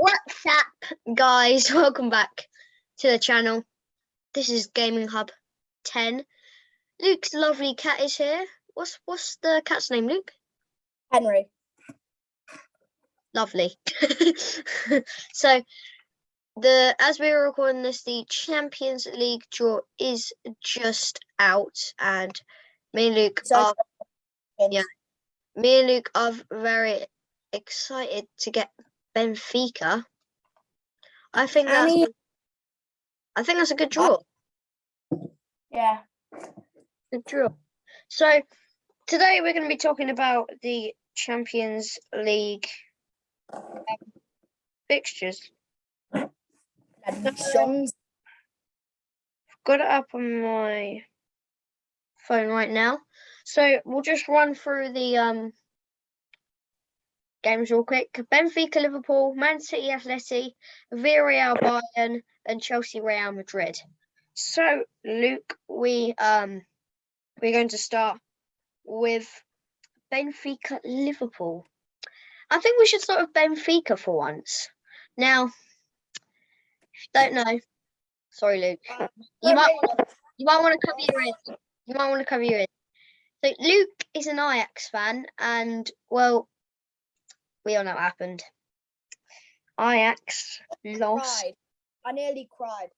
What's up, guys? Welcome back to the channel. This is Gaming Hub 10. Luke's lovely cat is here. What's what's the cat's name, Luke? Henry. Lovely. so the as we were recording this, the Champions League draw is just out, and me and Luke So are yeah. me and Luke are very excited to get Benfica. I think I that's mean- I think that's a good draw. yeah. Good draw. So today we're going to be talking about the Champions League um, fixtures. Predictions. Got it up on my phone right now. So we'll just run through the um games real quick. Benfica, Liverpool, Man City, Atleti, Villarreal, Bayern, and Chelsea, Real Madrid. So Luke, we um we're going to start with Benfica, Liverpool. I think we should start with Benfica for once. Now, if you don't know, sorry, Luke. You might you might want to cover your ears. You might want to cover your ears. So Luke is an Ajax fan, and well, we all know what happened. Ajax lost. cried. I nearly cried.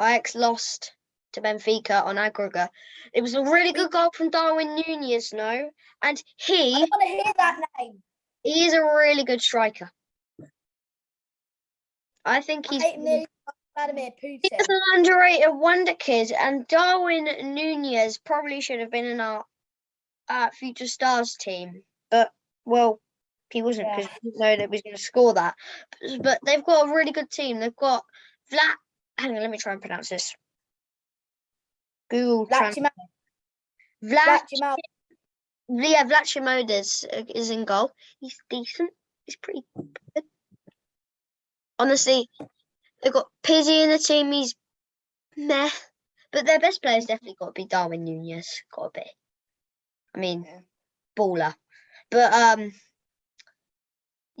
Ajax lost to Benfica on aggregate. It was a really good goal from Darwin Nunez, no, and he don't want to hear that name. he is a really good striker. I think I he's nearly Vladimir He's Putin. an underrated wonder kid, and Darwin Nunez probably should have been in our uh, future stars team, but well, he wasn't because Yeah. he didn't know that he was going to score that. But, but they've got a really good team. They've got Vlad. Hang on, let me try and pronounce this. Google Vlachima- Vlad. Vlachima- Yeah, Vlachimodes is in goal. He's decent. He's pretty good. Honestly, they've got Pizzi in the team. He's meh. But their best player's definitely got to be Darwin Nunez. Got to be. I mean, Yeah. baller. But um,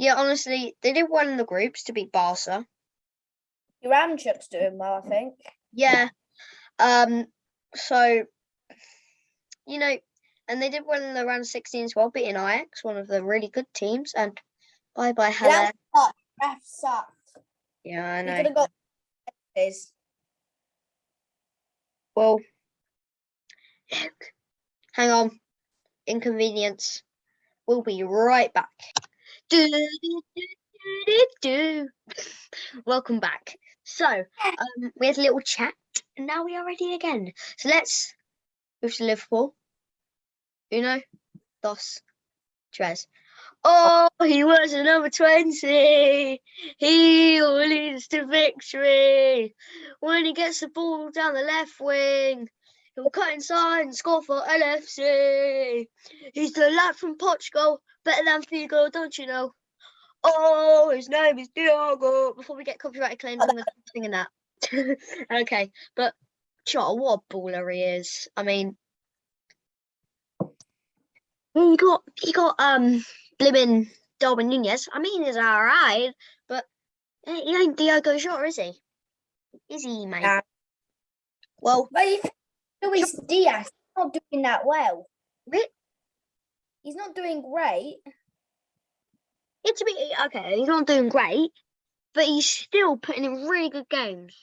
yeah. Honestly, they did well in the groups to beat Barca. Yaremchuk's doing well, I think. Yeah. Um. So, you know, and they did well in the round 16 as well, beating Ajax, one of the really good teams. And bye bye, Haller. Ref sucked. Yeah, I know. could have got. Well, hang on. Inconvenience. We'll be right back. Do, do, do, do. Welcome back. So, um, we had a little chat, and now we are ready again. So let's move to Liverpool. Uno, dos, tres. Oh, he was a number 20. He leads to victory. When he gets the ball down the left wing, he'll cut inside and score for LFC. He's the lad from Portugal, better than Figo, don't you know? Oh, his name is Diogo. Before we get copyright claims, I'm singing that. okay, but Jota, what a baller he is. I mean, he got he got um blimmin' Darwin Nunez. I mean, he's alright, but eh, he ain't Diogo Jota, is he? Is he, mate? Nah. Well, But if Luis Diaz he's not doing that well. He's not doing great. It's to be okay, he's not doing great, but he's still putting in really good games.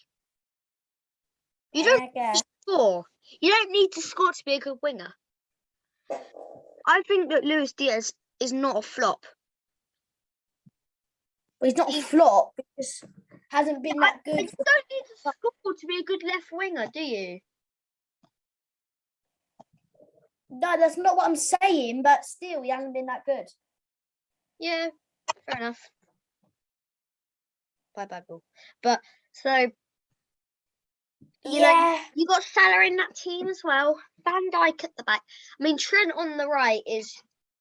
You don't score. You don't need to score to be a good winger. I think that Luis Diaz is not a flop. But he's not a flop because hasn't been that good. you don't need to score to be a good left winger, do you? No, that's not what I'm saying, but still, he hasn't been that good. Yeah, fair enough. Bye bye, Bull. But so you know yeah. you got Salah in that team as well. Van Dijk at the back. I mean Trent on the right is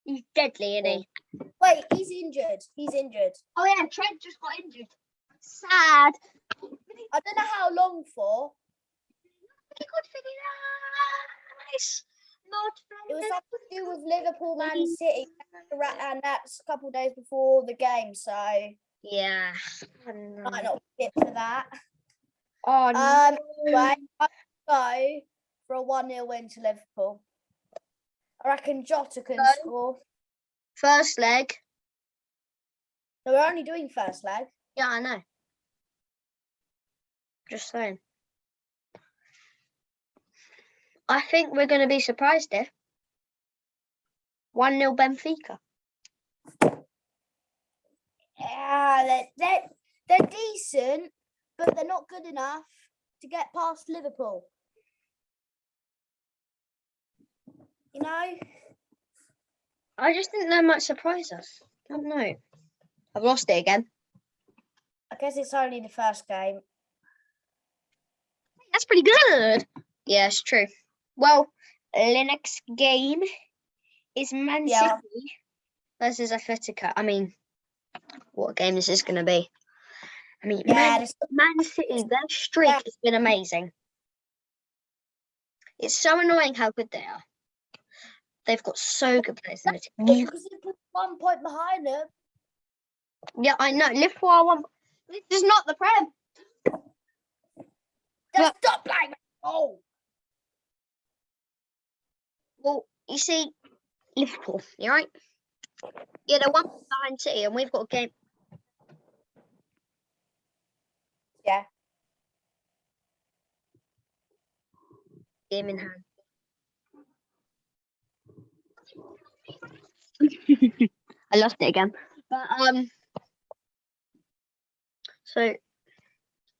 he's deadly, isn't he? Wait, he's injured. He's injured. Oh yeah, Trent just got injured. Sad. I don't know how long for. Could finish nice. Not It was something to do with Liverpool, Man City, ra- and that's a couple days before the game. So Yeah. I might not be fit for that. Oh, no. Um, right, I go for a 1 0 win to Liverpool. I reckon Jota can Go. score. First leg. No, we're only doing first leg. Yeah, I know. Just saying. I think we're going to be surprised here. 1 0 Benfica. Yeah, they're, they're, they're decent, but they're not good enough to get past Liverpool. You know? I just think they might surprise us. I don't know. I've lost it again. I guess it's only the first game. That's pretty good. Yeah, it's true. Well, the next game is Man Yeah. City versus Atletico. I mean, what game is this going to be? I mean, Yeah, Man, Man City, their streak Yeah. has been amazing. It's so annoying how good they are. They've got so good players in the team. because they put one point behind them. Yeah, I know. Liverpool are one. This is not the Prem. Just stop playing. Oh, Well, you see, Liverpool, you right? Yeah, they're one point behind City, and we've got a game. Yeah. Game in hand. I lost it again. But um so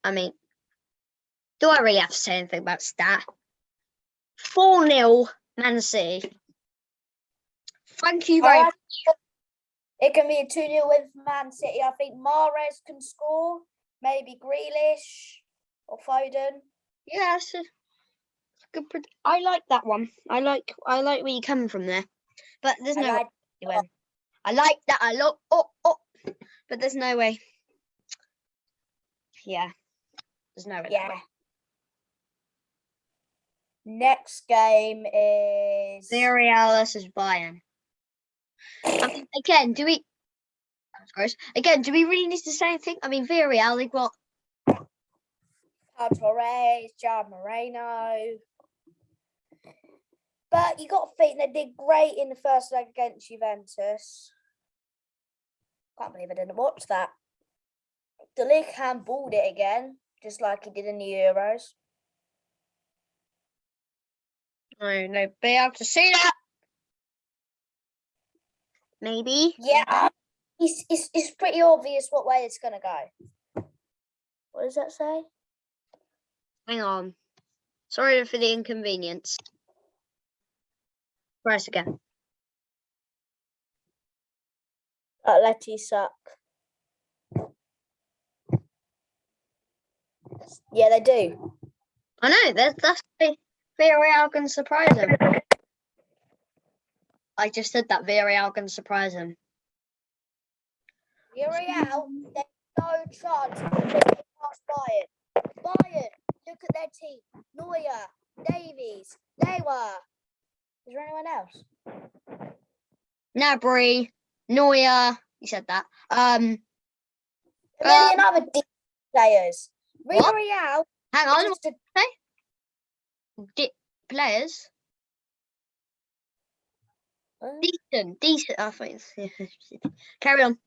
I mean do I really have to say anything about stat? 4 0 Man City. Thank you very much. It can be a 2 0 win for Man City. I think Mahrez can score, maybe Grealish or Foden. Yeah, it's a, it's a good. I like that one. I like. I like where you come from there, but there's I no way like- you win. I like that a lot. Oh, oh, but there's no way. Yeah, there's no way. that Yeah. Next game is. Villarreal versus Bayern. I mean, again, do we? That's gross. Again, do we really need to say anything? I mean, Villarreal, they've got Pau Torres, Gerard Moreno. But you got to think they did great in the first leg against Juventus. Can't believe I didn't watch that. De Ligt handballed it again, just like he did in the Euros. No, no, be able to see that. Maybe. Yeah, it's, it's, it's pretty obvious what way it's going to go. What does that say? Hang on. Sorry for the inconvenience. Press again. Atleti suck. Yeah, they do. I know, that's that's the Villarreal can surprise him. I just said that Villarreal can surprise him. Villarreal, there's no chance of past Bayern. Bayern, look at their team. Neuer, Davies, Neuer. Is there anyone else? Gnabry, Neuer, you said that. Um, A million Um, other players. Villarreal, hang on, just a, di- players, decent, decent. I think. Carry on.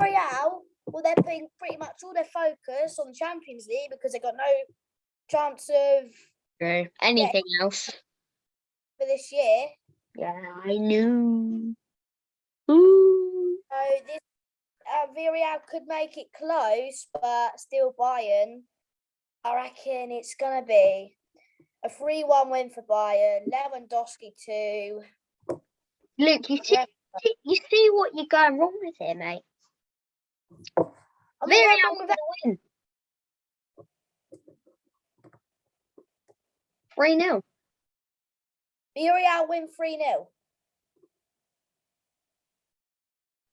Villarreal, well, they're putting pretty much all their focus on the Champions League because they've got no chance of True. Anything else? for this year. Yeah, I knew. Ooh. So this uh, Villarreal could make it close, but still Bayern. I reckon it's gonna be a three-one win for Bayern. Lewandowski two. Luke, you see, you see what you're going wrong with here, mate. I'm not going Villarreal wrong with win. Three 0 Villarreal win three 0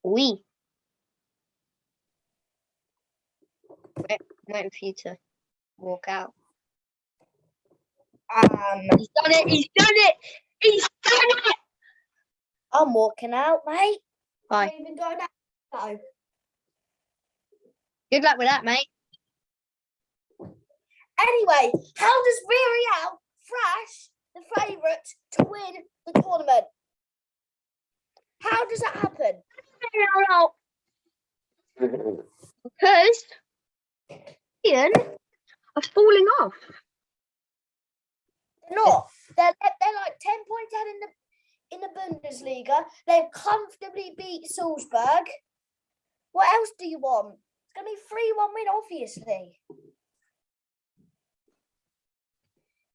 We. Wait, waiting for you to walk out. Um, He's done it. He's done it. He's done it. I'm walking out, mate. Bye. I'm even going out. No. Good luck with that, mate. Anyway, how does Villarreal thrash the favourite to win the tournament? How does that happen? Because Ian are falling off. They're not. They're, they're like 10 points ahead in the in the Bundesliga. They've comfortably beat Salzburg. What else do you want? It's gonna be 3-1 win, obviously.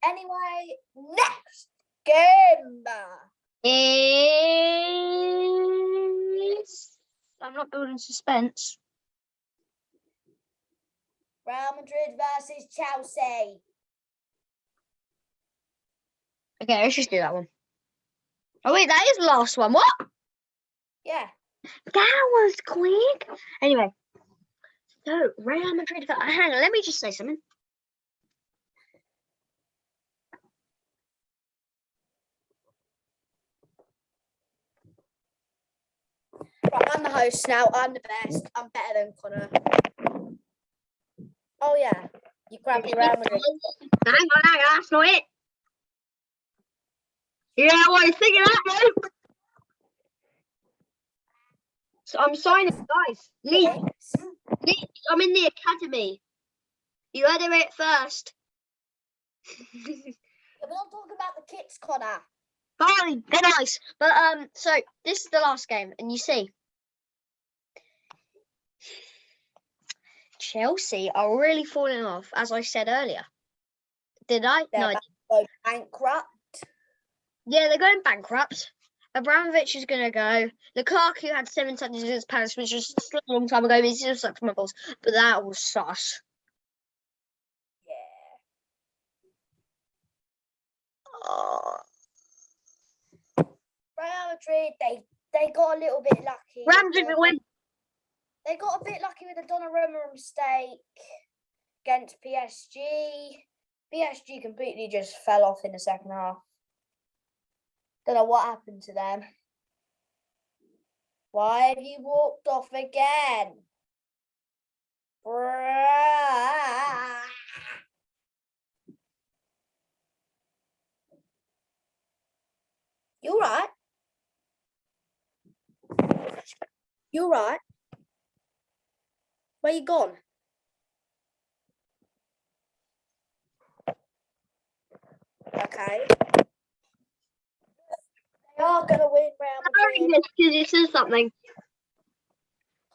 Anyway, next game. Is I'm not building suspense. Real Madrid versus Chelsea. Okay, let's just do that one. Oh wait, that is the last one. What? Yeah. That was quick. Anyway, so Real Madrid. Hang on, let me just say something. Right, I'm the host now. I'm the best. I'm better than Connor. Oh yeah. You grab your Real Madrid. Hang on, hang on, that's not it. Yeah, what you thinking that, though? So I'm signing, guys. Lee, Lee, I'm in the academy. You heard it first. Not talking about the kits, Connor. Fine, they're nice. But um, so this is the last game, and you see, Chelsea are really falling off, as I said earlier. Did I? They're no, I bankrupt. Yeah, they're going bankrupt. Abramovich is going to go. Lukaku had seven touches against Palace, which was a long time ago. He's just like my balls, but that was sus. Yeah. Oh. Real Madrid, they they got a little bit lucky. Real Madrid They- win. They got a bit lucky with the Donnarumma mistake against PSG. PSG completely just fell off in the second half. Don't know what happened to them. Why have you walked off again? Bruh. You right? You right? Where you gone? Okay. They are gonna win Real Sorry, Madrid because you said something.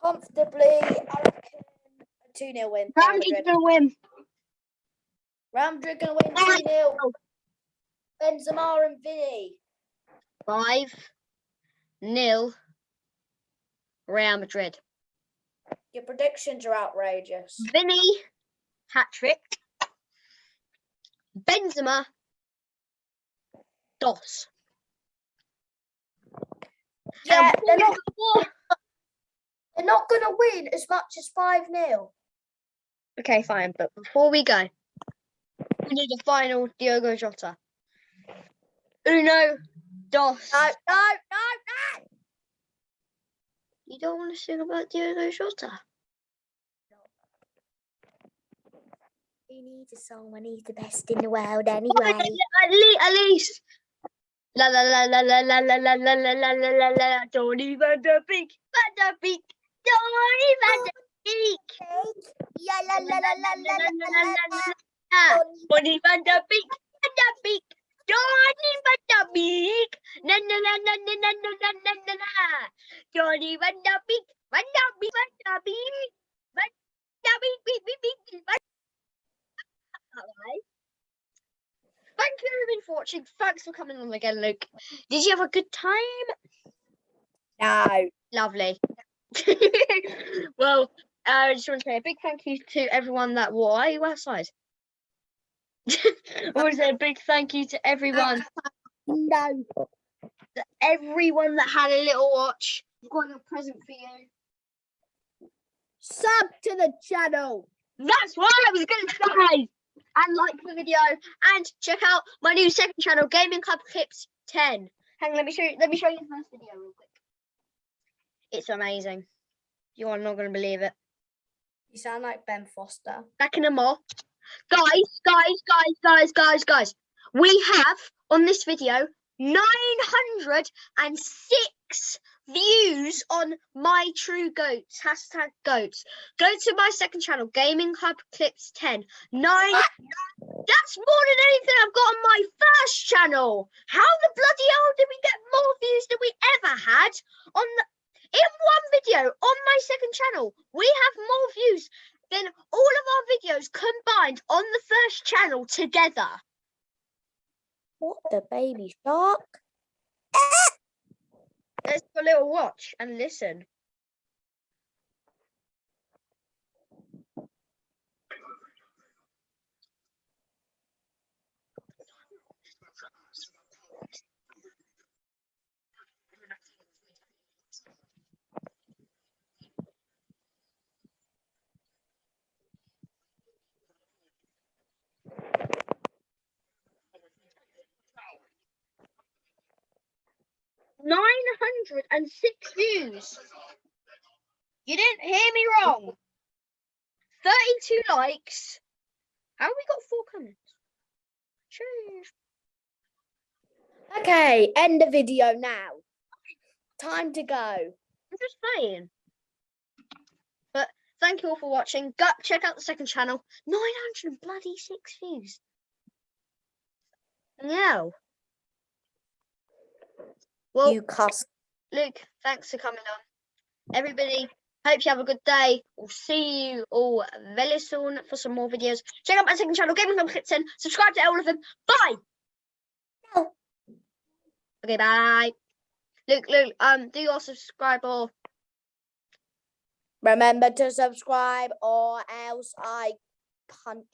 comfortably. I reckon a 2 0 win. Real Madrid. going to win. Real Madrid gonna win 2 0. Benzema and Vinny. Five nil. Real Madrid. Your predictions are outrageous. Vinny hat trick. Benzema. Dos. Yeah, they're not, they're not gonna win as much as 5 0. Okay, fine. But before we go, we need a final Diogo Jota. Uno, dos. No, no, no, no. You don't want to sing about Diogo Jota? He needs a song when he's the best in the world Oh, anyway. At least, at least. La la la la la la la la la la la la la la. Johnny Van der Beek, Van der Beek, Johnny Van der Beek. Yeah, la la la la la la la la la. Ah, Johnny Van der Beek, Van der Beek, Johnny Van der Beek. Na na na na na na na na na na na. Johnny Van der Beek, Van der Beek, Van der Beek, Van der Beek, beek beek beek. Van- Alright. Thank you everyone for watching. Thanks for coming on again, Luke. Did you have a good time? No. Lovely. well, uh, I just want to say a big thank you to everyone that why are you outside? I want to say a big thank you to everyone, No. to everyone that had a little watch. I've got a present for you. Sub to the channel. That's what I was going to say. And like the video and check out my new second channel, Gaming Club Clips 10. Hang on, let me show you. Let me show you the first video real quick. It's amazing. You are not going to believe it. You sound like Ben Foster. Backing them off. Guys, guys, guys, guys, guys, guys. We have on this video 906 views on my true goats. Hashtag goats. Go to my second channel, Gaming Hub Clips 10. Nine. That's more than anything I've got on my first channel. How the bloody hell did we get more views than we ever had on the in one video on my second channel? We have more views than all of our videos combined on the first channel together. What the baby shark? Let's a little watch and listen. 106 views. You didn't hear me wrong. 32 likes. How we got four comments? Change. Okay, end the video now. Time to go. I'm just playing. But thank you all for watching. Go check out the second channel. 900 bloody six views. No. Well, you cost. Luke, thanks for coming on. Everybody, hope you have a good day. We'll see you all very soon for some more videos. Check out my second channel, Gaming Club Kitchen. Subscribe to all of them. Bye. Okay, bye. Luke, Luke, um, do your subscribe or Remember to subscribe or else I punch